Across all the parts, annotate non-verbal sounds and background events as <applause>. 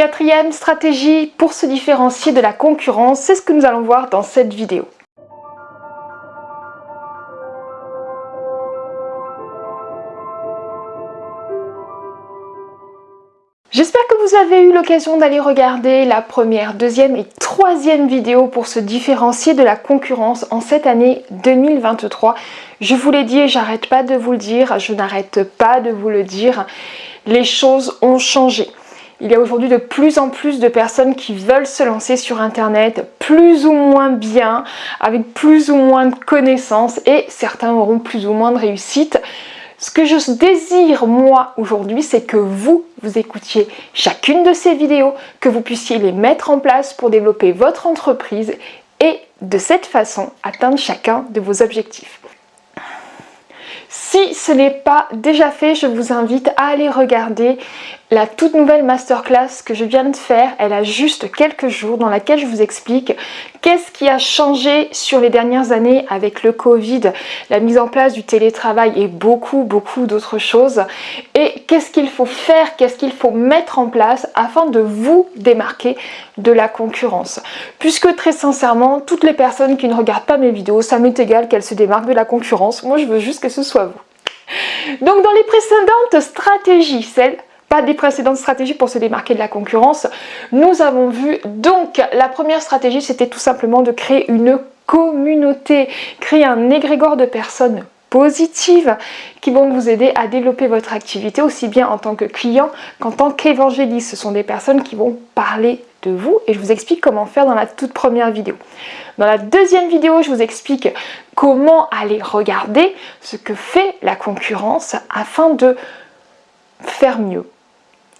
Quatrième stratégie pour se différencier de la concurrence, c'est ce que nous allons voir dans cette vidéo. J'espère que vous avez eu l'occasion d'aller regarder la première, deuxième et troisième vidéo pour se différencier de la concurrence en cette année 2023. Je vous l'ai dit et j'arrête pas de vous le dire, je n'arrête pas de vous le dire, les choses ont changé. Il y a aujourd'hui de plus en plus de personnes qui veulent se lancer sur internet plus ou moins bien, avec plus ou moins de connaissances et certains auront plus ou moins de réussite. Ce que je désire moi aujourd'hui, c'est que vous, vous écoutiez chacune de ces vidéos, que vous puissiez les mettre en place pour développer votre entreprise et de cette façon atteindre chacun de vos objectifs. Si ce n'est pas déjà fait, je vous invite à aller regarder la toute nouvelle masterclass que je viens de faire. Elle a juste quelques jours dans laquelle je vous explique qu'est-ce qui a changé sur les dernières années avec le Covid, la mise en place du télétravail et beaucoup beaucoup d'autres choses. Et qu'est-ce qu'il faut faire, qu'est-ce qu'il faut mettre en place afin de vous démarquer de la concurrence. Puisque très sincèrement, toutes les personnes qui ne regardent pas mes vidéos, ça m'est égal qu'elles se démarquent de la concurrence. Moi, je veux juste que ce soit vous. Donc dans les précédentes stratégies, celles pas des précédentes stratégies pour se démarquer de la concurrence, nous avons vu donc la première stratégie c'était tout simplement de créer une communauté, créer un égrégore de personnes positives qui vont vous aider à développer votre activité aussi bien en tant que client qu'en tant qu'évangéliste. Ce sont des personnes qui vont parler de vous et je vous explique comment faire dans la toute première vidéo. Dans la deuxième vidéo, je vous explique comment aller regarder ce que fait la concurrence afin de faire mieux.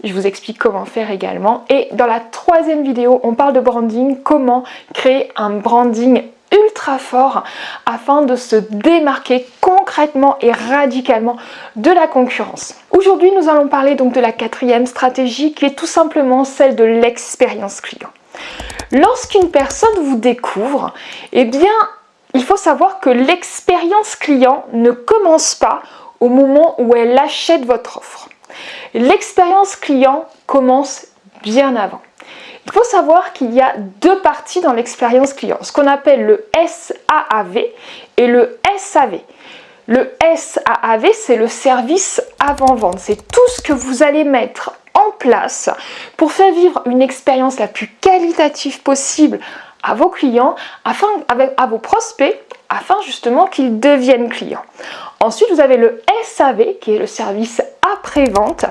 Je vous explique comment faire également. Et dans la troisième vidéo, on parle de branding, comment créer un branding ultra fort afin de se démarquer concrètement et radicalement de la concurrence. Aujourd'hui, nous allons parler donc de la quatrième stratégie qui est tout simplement celle de l'expérience client. Lorsqu'une personne vous découvre, eh bien, il faut savoir que l'expérience client ne commence pas au moment où elle achète votre offre. L'expérience client commence bien avant. Il faut savoir qu'il y a deux parties dans l'expérience client, ce qu'on appelle le SAAV et le SAV. Le SAAV, c'est le service avant-vente. C'est tout ce que vous allez mettre en place pour faire vivre une expérience la plus qualitative possible à vos clients, afin, à vos prospects, afin justement qu'ils deviennent clients. Ensuite, vous avez le SAV qui est le service après-vente.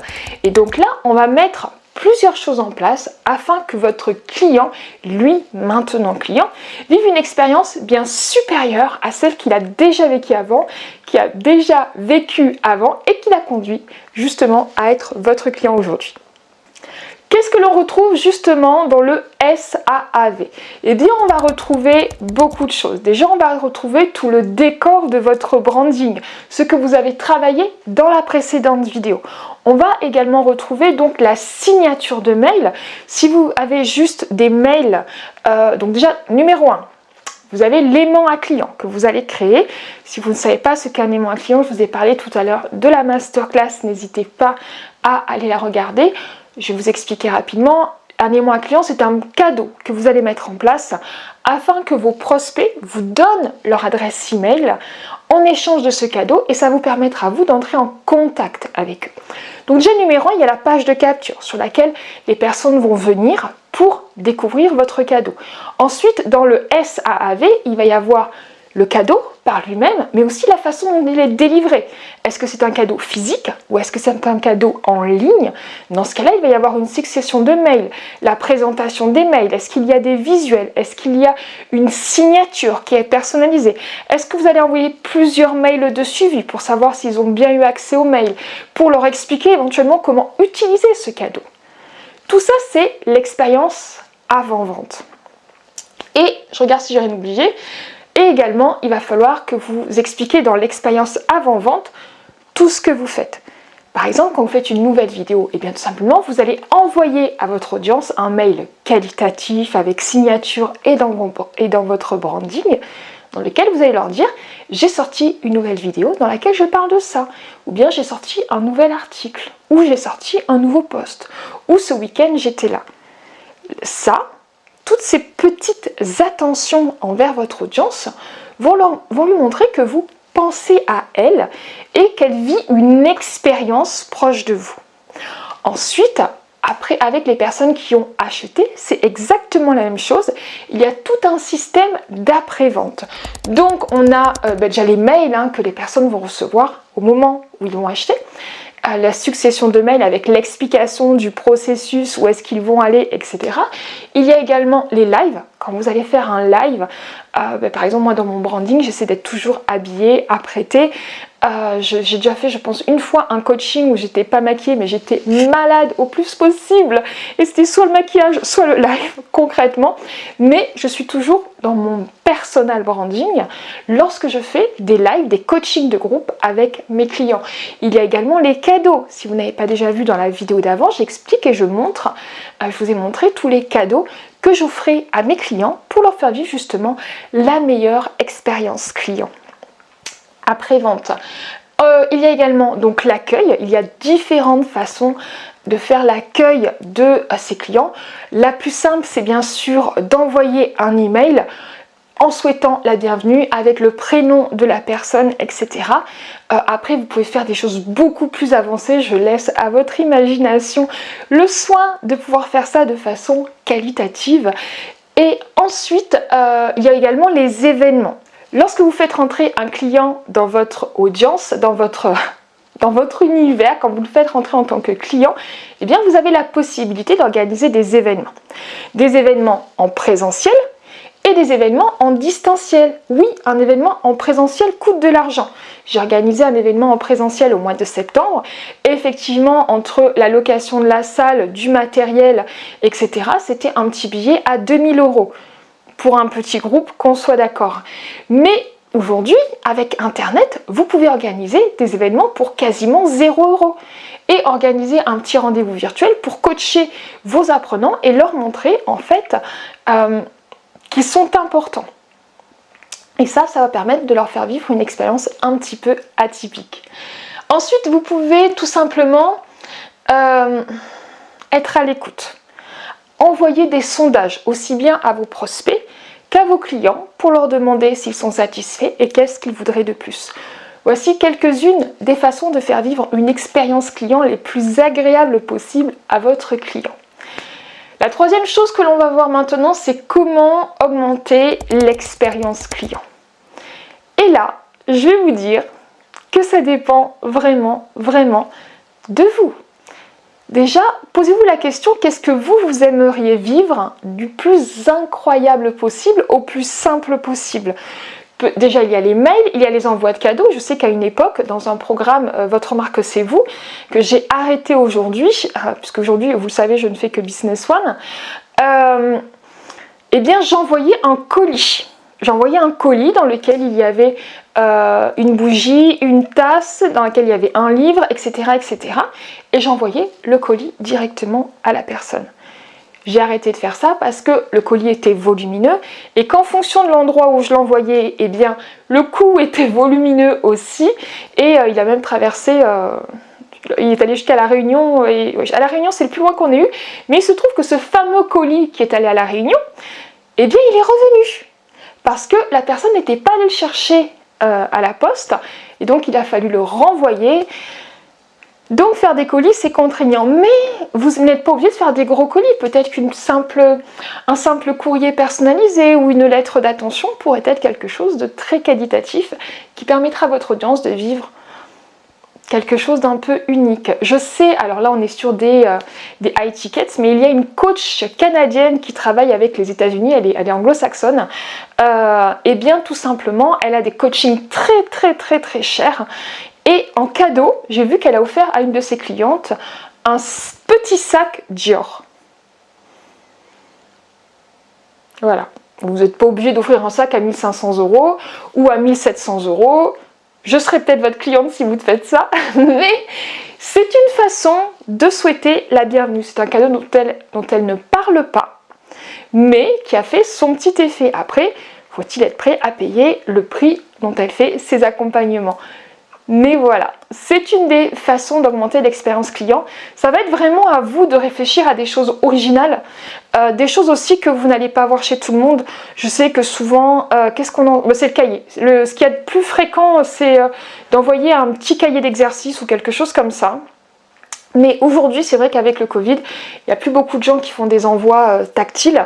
Et donc là, on va mettre plusieurs choses en place afin que votre client, lui maintenant client, vive une expérience bien supérieure à celle qu'il a déjà vécue avant, qui a déjà vécu avant et qui l'a conduit justement à être votre client aujourd'hui. Qu'est-ce que l'on retrouve justement dans le SAAV Eh bien, on va retrouver beaucoup de choses. Déjà, on va retrouver tout le décor de votre branding, ce que vous avez travaillé dans la précédente vidéo. On va également retrouver donc la signature de mail. Si vous avez juste des mails, euh, donc déjà, numéro 1, vous avez l'aimant à client que vous allez créer. Si vous ne savez pas ce qu'est un aimant à client, je vous ai parlé tout à l'heure de la masterclass. N'hésitez pas à aller la regarder. Je vais vous expliquer rapidement. Un émoi client, c'est un cadeau que vous allez mettre en place afin que vos prospects vous donnent leur adresse email en échange de ce cadeau et ça vous permettra vous d'entrer en contact avec eux. Donc déjà numéro 1, il y a la page de capture sur laquelle les personnes vont venir pour découvrir votre cadeau. Ensuite, dans le SAAV, il va y avoir le cadeau par lui-même, mais aussi la façon dont il est délivré. Est-ce que c'est un cadeau physique ou est-ce que c'est un cadeau en ligne? Dans ce cas-là, il va y avoir une succession de mails, la présentation des mails, est-ce qu'il y a des visuels, est-ce qu'il y a une signature qui est personnalisée? Est-ce que vous allez envoyer plusieurs mails de suivi pour savoir s'ils ont bien eu accès aux mails, pour leur expliquer éventuellement comment utiliser ce cadeau? Tout ça, c'est l'expérience avant-vente. Et je regarde si j'ai rien oublié. Et également, il va falloir que vous expliquiez dans l'expérience avant-vente tout ce que vous faites. Par exemple, quand vous faites une nouvelle vidéo, et eh bien tout simplement, vous allez envoyer à votre audience un mail qualitatif avec signature et dans, et dans votre branding dans lequel vous allez leur dire j'ai sorti une nouvelle vidéo dans laquelle je parle de ça ou bien j'ai sorti un nouvel article ou j'ai sorti un nouveau post ou ce week-end j'étais là. ça, toutes ces petites attentions envers votre audience vont, lui montrer que vous pensez à elle et qu'elle vit une expérience proche de vous. Ensuite, après, avec les personnes qui ont acheté, c'est exactement la même chose. Il y a tout un système d'après-vente. Donc, on a euh, ben, déjà les mails hein, que les personnes vont recevoir au moment où ils vont acheter la succession de mails avec l'explication du processus, où est-ce qu'ils vont aller, etc. Il y a également les lives. Quand vous allez faire un live, euh, ben, par exemple moi dans mon branding, j'essaie d'être toujours habillée, apprêtée. Euh, j'ai déjà fait, je pense, une fois un coaching où j'étais pas maquillée, mais j'étais malade au plus possible. Et c'était soit le maquillage, soit le live, <laughs> concrètement. Mais je suis toujours dans mon personal branding lorsque je fais des lives, des coachings de groupe avec mes clients. Il y a également les cadeaux. Si vous n'avez pas déjà vu dans la vidéo d'avant, j'explique et je montre, euh, je vous ai montré tous les cadeaux que j'offrais à mes clients pour leur faire vivre justement la meilleure expérience client après-vente. Euh, il y a également donc l'accueil, il y a différentes façons de faire l'accueil de euh, ses clients. La plus simple, c'est bien sûr d'envoyer un email en souhaitant la bienvenue avec le prénom de la personne, etc. Euh, après, vous pouvez faire des choses beaucoup plus avancées. Je laisse à votre imagination le soin de pouvoir faire ça de façon qualitative. Et ensuite, il y a également les événements. Lorsque vous faites rentrer un client dans votre audience, dans votre, <laughs> dans votre univers, quand vous le faites rentrer en tant que client, eh bien vous avez la possibilité d'organiser des événements. Des événements en présentiel des événements en distanciel. Oui, un événement en présentiel coûte de l'argent. J'ai organisé un événement en présentiel au mois de septembre. effectivement, entre la location de la salle, du matériel, etc., c'était un petit billet à 2000 euros pour un petit groupe, qu'on soit d'accord. Mais aujourd'hui, avec Internet, vous pouvez organiser des événements pour quasiment 0 euros et organiser un petit rendez-vous virtuel pour coacher vos apprenants et leur montrer en fait euh, qu'ils sont importants. Et ça, ça va permettre de leur faire vivre une expérience un petit peu atypique. Ensuite, vous pouvez tout simplement euh, être à l'écoute envoyer des sondages aussi bien à vos prospects qu'à vos clients pour leur demander s'ils sont satisfaits et qu'est-ce qu'ils voudraient de plus. Voici quelques-unes des façons de faire vivre une expérience client les plus agréables possibles à votre client. La troisième chose que l'on va voir maintenant, c'est comment augmenter l'expérience client. Et là, je vais vous dire que ça dépend vraiment, vraiment de vous. Déjà, posez-vous la question, qu'est-ce que vous, vous aimeriez vivre du plus incroyable possible au plus simple possible? Déjà, il y a les mails, il y a les envois de cadeaux. Je sais qu'à une époque, dans un programme euh, Votre marque c'est vous, que j'ai arrêté aujourd'hui, euh, puisque aujourd'hui, vous le savez, je ne fais que Business One, euh, eh bien, j'envoyais un colis j'envoyais un colis dans lequel il y avait une bougie, une tasse, dans laquelle il y avait un livre, etc. etc. et j'envoyais le colis directement à la personne. J'ai arrêté de faire ça parce que le colis était volumineux et qu'en fonction de l'endroit où je l'envoyais, eh bien le coût <laughs> était volumineux aussi. Et euh, il a même traversé... Euh, il est allé jusqu'à la Réunion, à la Réunion c'est le plus loin qu'on ait eu, mais il se trouve que ce fameux colis qui est allé à la Réunion, eh bien il est revenu. Parce que la personne n'était pas allée le chercher euh, à la poste. Et donc il a fallu le renvoyer. Donc faire des colis c'est contraignant, mais vous n'êtes pas obligé de faire des gros colis. Peut-être qu'un simple, courrier personnalisé ou une lettre d'attention pourrait être quelque chose de très qualitatif qui permettra à votre audience de vivre quelque chose d'un peu unique. Je sais, alors là on est sur des, euh, high tickets, mais il y a une coach canadienne qui travaille avec les états unis elle est, anglo-saxonne, euh, et bien tout simplement, elle a des coachings très très très très chers, et en cadeau, j'ai vu qu'elle a offert à une de ses clientes un petit sac Dior. Voilà, vous n'êtes pas obligé d'offrir un sac à 1500 euros ou à 1700 euros, je serai peut-être votre cliente si vous faites ça, <laughs> mais c'est une façon de souhaiter la bienvenue. C'est un cadeau dont elle, dont elle ne parle pas, mais qui a fait son petit effet. Après, faut-il être prêt à payer le prix dont elle fait ses accompagnements? Mais voilà, c'est une des façons d'augmenter l'expérience client. Ça va être vraiment à vous de réfléchir à des choses originales, euh, des choses aussi que vous n'allez pas voir chez tout le monde. Je sais que souvent, euh, qu'est-ce qu'on en... Bah, c'est le cahier. Ce qui est le plus fréquent, c'est euh, d'envoyer un petit cahier d'exercice ou quelque chose comme ça. Mais aujourd'hui, c'est vrai qu'avec le Covid, il n'y a plus beaucoup de gens qui font des envois tactiles,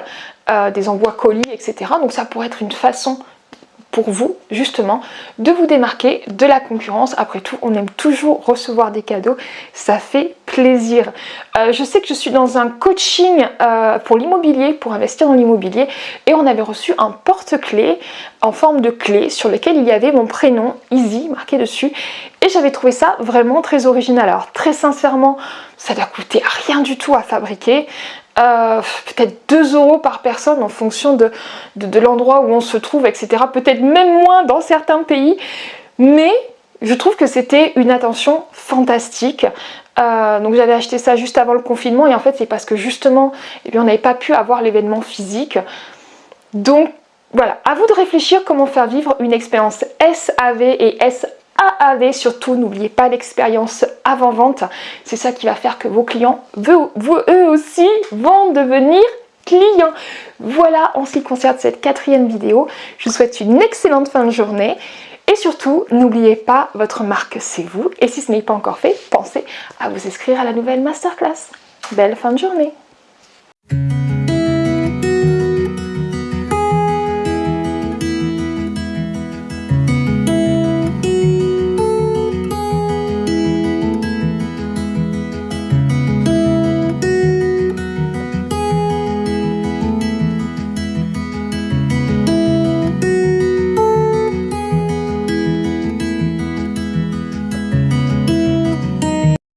des envois colis, etc. Donc ça pourrait être une façon pour vous justement de vous démarquer de la concurrence. Après tout, on aime toujours recevoir des cadeaux, ça fait plaisir. Euh, je sais que je suis dans un coaching euh, pour l'immobilier, pour investir dans l'immobilier et on avait reçu un porte-clés en forme de clé sur lequel il y avait mon prénom Easy marqué dessus et j'avais trouvé ça vraiment très original. Alors très sincèrement, ça doit coûter rien du tout à fabriquer. Euh, peut-être 2 euros par personne en fonction de, l'endroit où on se trouve, etc. Peut-être même moins dans certains pays, mais je trouve que c'était une attention fantastique. Euh, donc j'avais acheté ça juste avant le confinement et en fait c'est parce que justement eh on n'avait pas pu avoir l'événement physique. Donc voilà, à vous de réfléchir comment faire vivre une expérience SAV et SAV AAV surtout, n'oubliez pas l'expérience avant-vente. C'est ça qui va faire que vos clients, vous, eux aussi, vont devenir clients. Voilà en ce qui concerne cette quatrième vidéo. Je vous souhaite une excellente fin de journée. Et surtout, n'oubliez pas, votre marque c'est vous. Et si ce n'est pas encore fait, pensez à vous inscrire à la nouvelle masterclass. Belle fin de journée